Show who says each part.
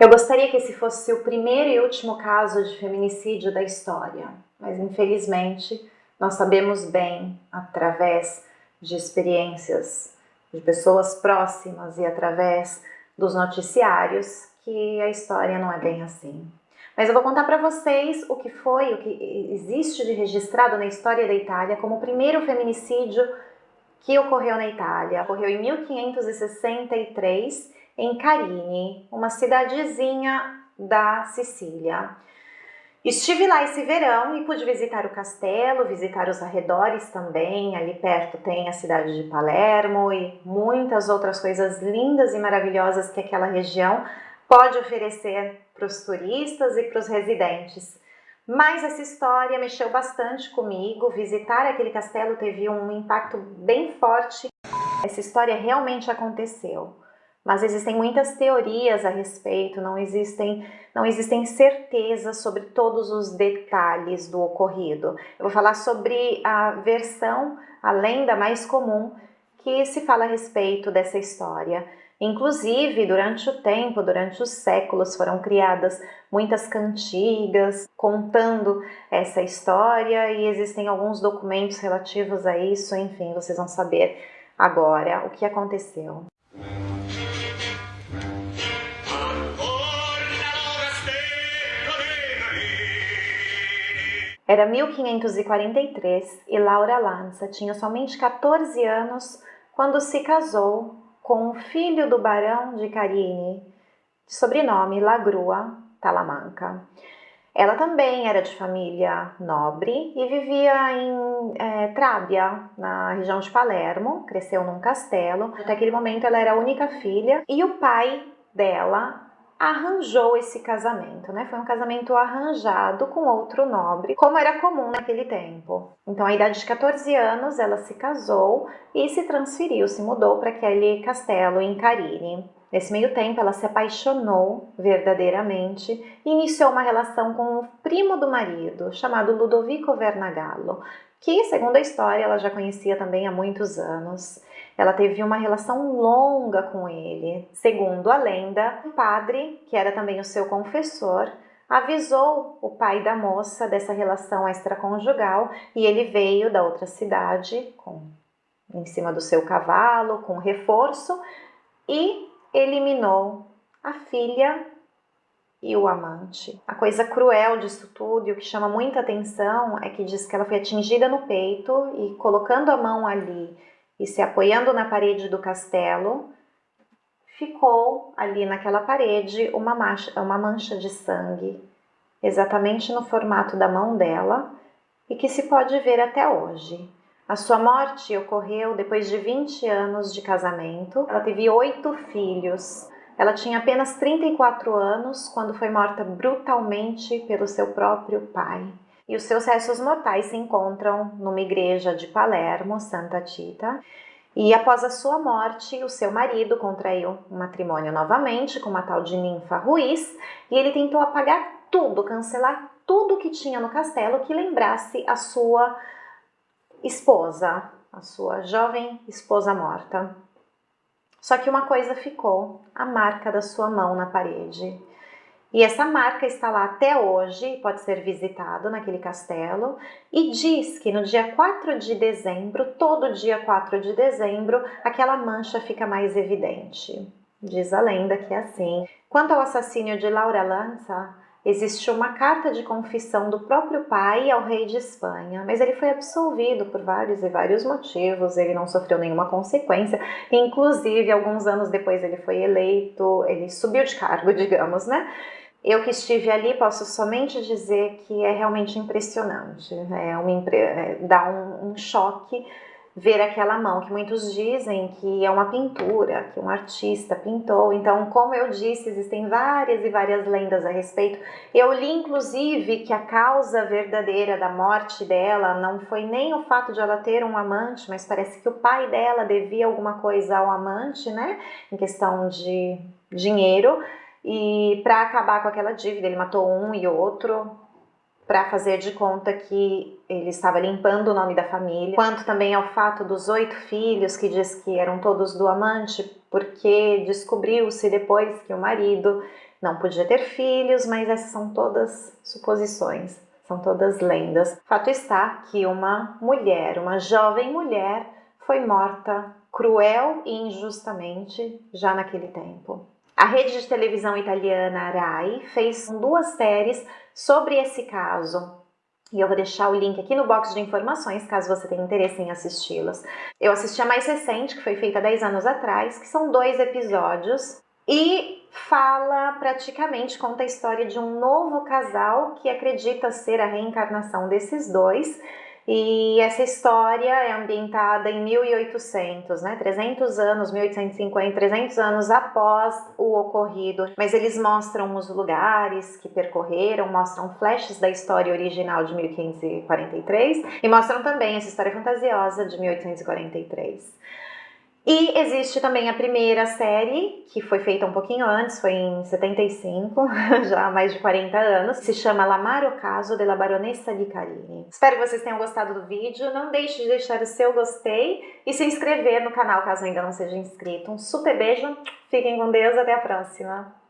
Speaker 1: Eu gostaria que esse fosse o primeiro e último caso de feminicídio da história, mas infelizmente nós sabemos bem, através de experiências de pessoas próximas e através dos noticiários, que a história não é bem assim. Mas eu vou contar para vocês o que foi, o que existe de registrado na história da Itália como o primeiro feminicídio que ocorreu na Itália. Ocorreu em 1563 em Carini, uma cidadezinha da Sicília. Estive lá esse verão e pude visitar o castelo, visitar os arredores também. Ali perto tem a cidade de Palermo e muitas outras coisas lindas e maravilhosas que aquela região pode oferecer para os turistas e para os residentes. Mas essa história mexeu bastante comigo. Visitar aquele castelo teve um impacto bem forte. Essa história realmente aconteceu mas existem muitas teorias a respeito, não existem, não existem certezas sobre todos os detalhes do ocorrido. Eu vou falar sobre a versão, a lenda mais comum que se fala a respeito dessa história. Inclusive, durante o tempo, durante os séculos, foram criadas muitas cantigas contando essa história e existem alguns documentos relativos a isso, enfim, vocês vão saber agora o que aconteceu. Era 1543 e Laura Lanza tinha somente 14 anos quando se casou com o filho do barão de Carini, de sobrenome Lagrua Talamanca. Ela também era de família nobre e vivia em é, Trábia, na região de Palermo, cresceu num castelo. Até aquele momento ela era a única filha e o pai dela arranjou esse casamento, né? Foi um casamento arranjado com outro nobre, como era comum naquele tempo. Então, à idade de 14 anos, ela se casou e se transferiu, se mudou para aquele castelo em Carini. Nesse meio tempo, ela se apaixonou verdadeiramente e iniciou uma relação com o primo do marido, chamado Ludovico Vernagallo, que, segundo a história, ela já conhecia também há muitos anos. Ela teve uma relação longa com ele. Segundo a lenda, o padre, que era também o seu confessor, avisou o pai da moça dessa relação extraconjugal e ele veio da outra cidade com em cima do seu cavalo, com reforço e eliminou a filha e o amante. A coisa cruel disso tudo e o que chama muita atenção é que diz que ela foi atingida no peito e colocando a mão ali e se apoiando na parede do castelo, ficou ali naquela parede uma mancha, uma mancha de sangue, exatamente no formato da mão dela e que se pode ver até hoje. A sua morte ocorreu depois de 20 anos de casamento. Ela teve oito filhos. Ela tinha apenas 34 anos quando foi morta brutalmente pelo seu próprio pai e os seus restos mortais se encontram numa igreja de Palermo, Santa Tita. E após a sua morte, o seu marido contraiu um matrimônio novamente com uma tal de Ninfa Ruiz e ele tentou apagar tudo, cancelar tudo que tinha no castelo que lembrasse a sua esposa, a sua jovem esposa morta. Só que uma coisa ficou, a marca da sua mão na parede. E essa marca está lá até hoje, pode ser visitado naquele castelo, e diz que no dia 4 de dezembro, todo dia 4 de dezembro, aquela mancha fica mais evidente. Diz a lenda que é assim. Quanto ao assassínio de Laura Lanza, existe uma carta de confissão do próprio pai ao rei de Espanha, mas ele foi absolvido por vários e vários motivos, ele não sofreu nenhuma consequência, inclusive alguns anos depois ele foi eleito, ele subiu de cargo, digamos, né? Eu que estive ali posso somente dizer que é realmente impressionante, né? é uma, é, dá um, um choque ver aquela mão, que muitos dizem que é uma pintura, que um artista pintou. Então, como eu disse, existem várias e várias lendas a respeito. Eu li, inclusive, que a causa verdadeira da morte dela não foi nem o fato de ela ter um amante, mas parece que o pai dela devia alguma coisa ao amante, né? Em questão de dinheiro. E para acabar com aquela dívida, ele matou um e outro para fazer de conta que ele estava limpando o nome da família. Quanto também ao fato dos oito filhos, que diz que eram todos do amante, porque descobriu-se depois que o marido não podia ter filhos, mas essas são todas suposições, são todas lendas. Fato está que uma mulher, uma jovem mulher, foi morta cruel e injustamente já naquele tempo. A rede de televisão italiana Rai fez duas séries sobre esse caso. E eu vou deixar o link aqui no box de informações, caso você tenha interesse em assisti-las. Eu assisti a mais recente, que foi feita 10 anos atrás, que são dois episódios. E fala praticamente, conta a história de um novo casal que acredita ser a reencarnação desses dois e essa história é ambientada em 1800, né? 300 anos, 1850, 300 anos após o ocorrido. Mas eles mostram os lugares que percorreram, mostram flashes da história original de 1543 e mostram também essa história fantasiosa de 1843. E existe também a primeira série, que foi feita um pouquinho antes, foi em 75, já há mais de 40 anos, se chama L'Amaro Caso della Baronessa di Carini. Espero que vocês tenham gostado do vídeo, não deixe de deixar o seu gostei e se inscrever no canal caso ainda não seja inscrito. Um super beijo, fiquem com Deus, até a próxima!